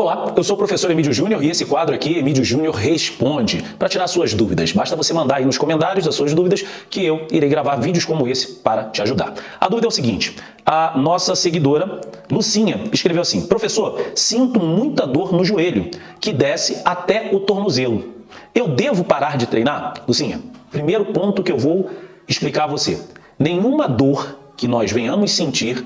Olá, eu sou o professor Emílio Júnior e esse quadro aqui, Emílio Júnior Responde, para tirar suas dúvidas. Basta você mandar aí nos comentários as suas dúvidas que eu irei gravar vídeos como esse para te ajudar. A dúvida é o seguinte, a nossa seguidora Lucinha escreveu assim, Professor, sinto muita dor no joelho, que desce até o tornozelo. Eu devo parar de treinar? Lucinha, primeiro ponto que eu vou explicar a você. Nenhuma dor que nós venhamos sentir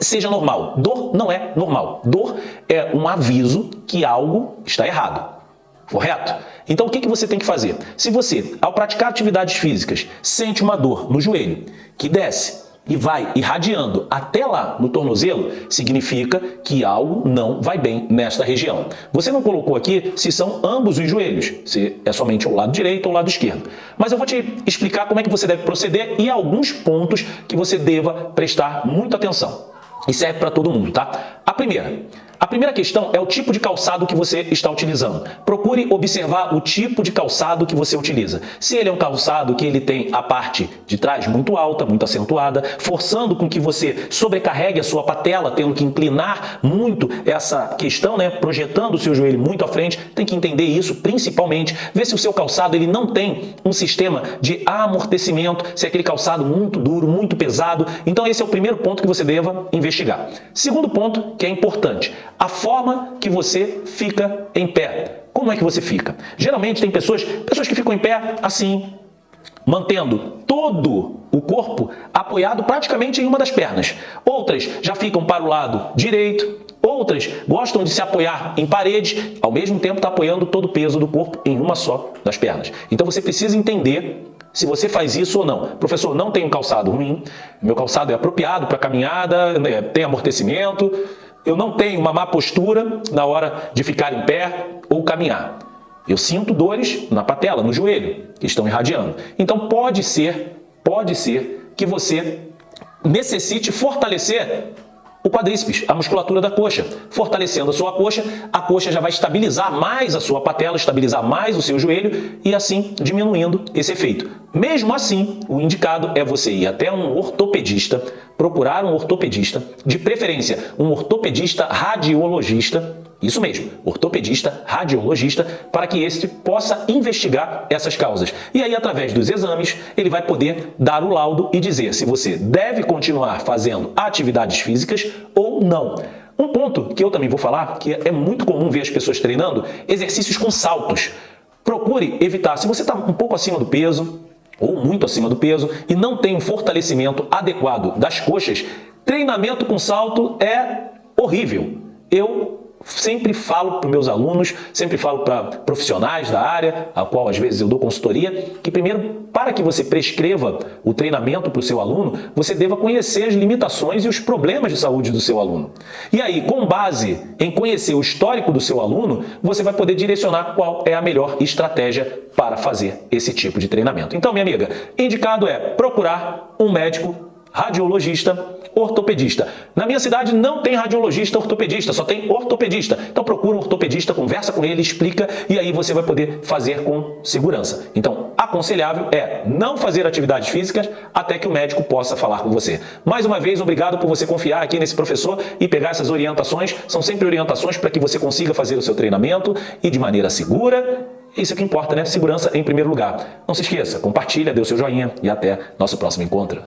seja normal. Dor não é normal. Dor é um aviso que algo está errado. Correto? Então o que, que você tem que fazer? Se você, ao praticar atividades físicas, sente uma dor no joelho que desce e vai irradiando até lá no tornozelo, significa que algo não vai bem nesta região. Você não colocou aqui se são ambos os joelhos, se é somente o lado direito ou o lado esquerdo. Mas eu vou te explicar como é que você deve proceder e alguns pontos que você deva prestar muita atenção. E serve para todo mundo, tá? A primeira, primeira questão é o tipo de calçado que você está utilizando. Procure observar o tipo de calçado que você utiliza. Se ele é um calçado que ele tem a parte de trás muito alta, muito acentuada, forçando com que você sobrecarregue a sua patela, tendo que inclinar muito essa questão, né, projetando o seu joelho muito à frente, tem que entender isso principalmente. Ver se o seu calçado ele não tem um sistema de amortecimento, se é aquele calçado muito duro, muito pesado. Então esse é o primeiro ponto que você deva investigar. Segundo ponto, que é importante, a forma que você fica em pé. Como é que você fica? Geralmente tem pessoas, pessoas que ficam em pé assim, mantendo todo o corpo apoiado praticamente em uma das pernas. Outras já ficam para o lado direito, outras gostam de se apoiar em parede, ao mesmo tempo está apoiando todo o peso do corpo em uma só das pernas. Então você precisa entender se você faz isso ou não. Professor, não tenho calçado ruim, meu calçado é apropriado para caminhada, né, tem amortecimento, eu não tenho uma má postura na hora de ficar em pé ou caminhar. Eu sinto dores na patela, no joelho, que estão irradiando. Então pode ser, pode ser que você necessite fortalecer o quadríceps, a musculatura da coxa. Fortalecendo a sua coxa, a coxa já vai estabilizar mais a sua patela, estabilizar mais o seu joelho e assim diminuindo esse efeito. Mesmo assim, o indicado é você ir até um ortopedista, procurar um ortopedista, de preferência um ortopedista radiologista, isso mesmo, ortopedista, radiologista, para que este possa investigar essas causas. E aí, através dos exames, ele vai poder dar o laudo e dizer se você deve continuar fazendo atividades físicas ou não. Um ponto que eu também vou falar, que é muito comum ver as pessoas treinando, exercícios com saltos. Procure evitar, se você está um pouco acima do peso, ou muito acima do peso, e não tem um fortalecimento adequado das coxas, treinamento com salto é horrível. Eu sempre falo para meus alunos, sempre falo para profissionais da área, a qual às vezes eu dou consultoria, que primeiro, para que você prescreva o treinamento para o seu aluno, você deva conhecer as limitações e os problemas de saúde do seu aluno. E aí, com base em conhecer o histórico do seu aluno, você vai poder direcionar qual é a melhor estratégia para fazer esse tipo de treinamento. Então, minha amiga, indicado é procurar um médico radiologista, ortopedista. Na minha cidade não tem radiologista ortopedista, só tem ortopedista. Então procura um ortopedista, conversa com ele, explica e aí você vai poder fazer com segurança. Então, aconselhável é não fazer atividades físicas até que o médico possa falar com você. Mais uma vez, obrigado por você confiar aqui nesse professor e pegar essas orientações. São sempre orientações para que você consiga fazer o seu treinamento e de maneira segura isso é que importa, né? Segurança em primeiro lugar. Não se esqueça, compartilha, dê o seu joinha e até nosso próximo encontro.